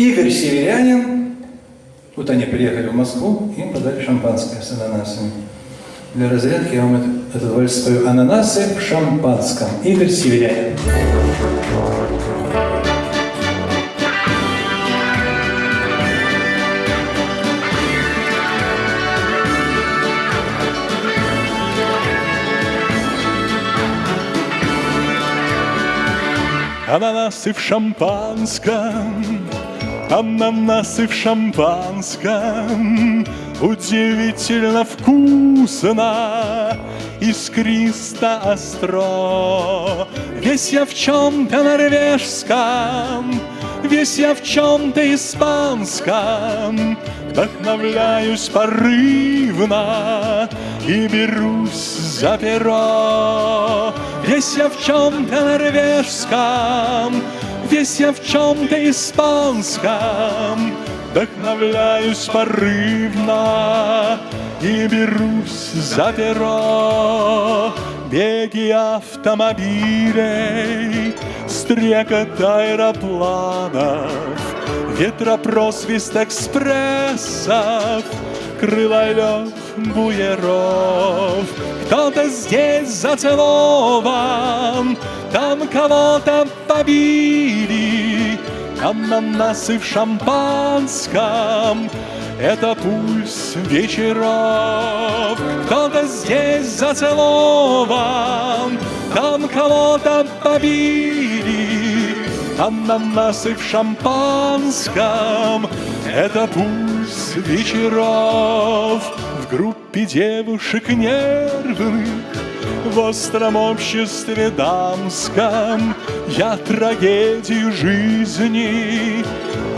Игорь Северянин, вот они приехали в Москву, им подали шампанское с ананасами. Для разрядки я вам этот, вальс спою. Ананасы в шампанском. Игорь Северянин. Ананасы в шампанском, ананасы в шампанском, Удивительно вкусно, искристо остро. Весь я в чем-то норвежском, весь я в чем-то испанском, Вдохновляюсь порывно и берусь за перо. Весь я в чем-то норвежском, весь я в чем-то испанском, Вдохновляюсь порывно и берусь за перо. Беги автомобилей, стрекот аэропланов, Ветропросвист экспрессов, крылолев буеров. Кто-то здесь зацелован, там кого-то побили, Ананасы в шампанском, это пульс вечеров. Кто-то здесь зацелован, там кого-то побили, Ананасы в шампанском — это пульс вечеров. В группе девушек нервных в остром обществе дамском Я трагедию жизни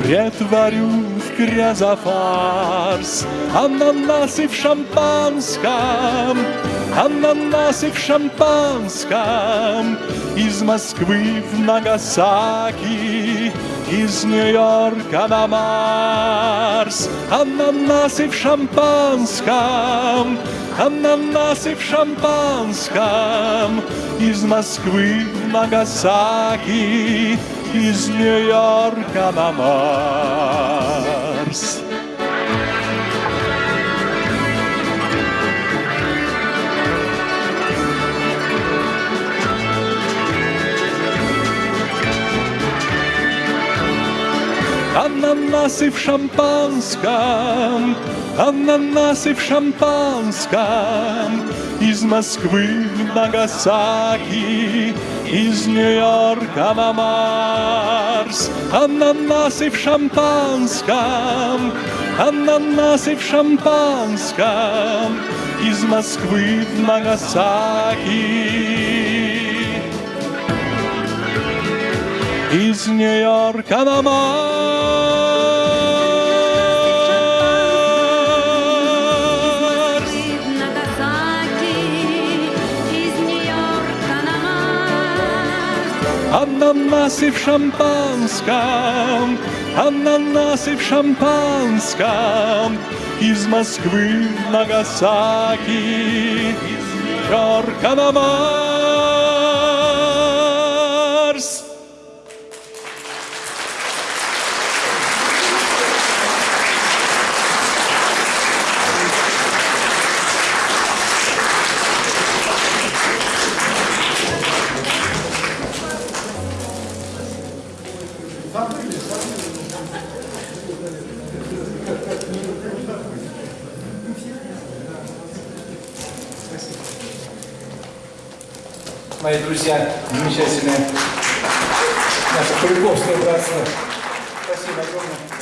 Претворю в грязофарс. Ананасы в шампанском Ананасы в шампанском. Из Москвы в Нагасаки Из Нью-Йорка на Марс. Ананасы в шампанском Ананасы в шампанском. Из Москвы в Нагасаки Из Нью-Йорка на Марс Ананасы в шампанском, ананасы в шампанском, Из Москвы в Нагасаки, из Нью-Йорка на Марс. Ананасы в шампанском, ананасы в шампанском, Из Москвы в Нагасаки. из Нью-Йорка на Марс. Ананасы в шампанском, ананасы в шампанском, из Москвы в Нагасаки, из Нью-Йорка на Марс. Мои друзья, замечательные. Наше Куликовское братство. Спасибо огромное.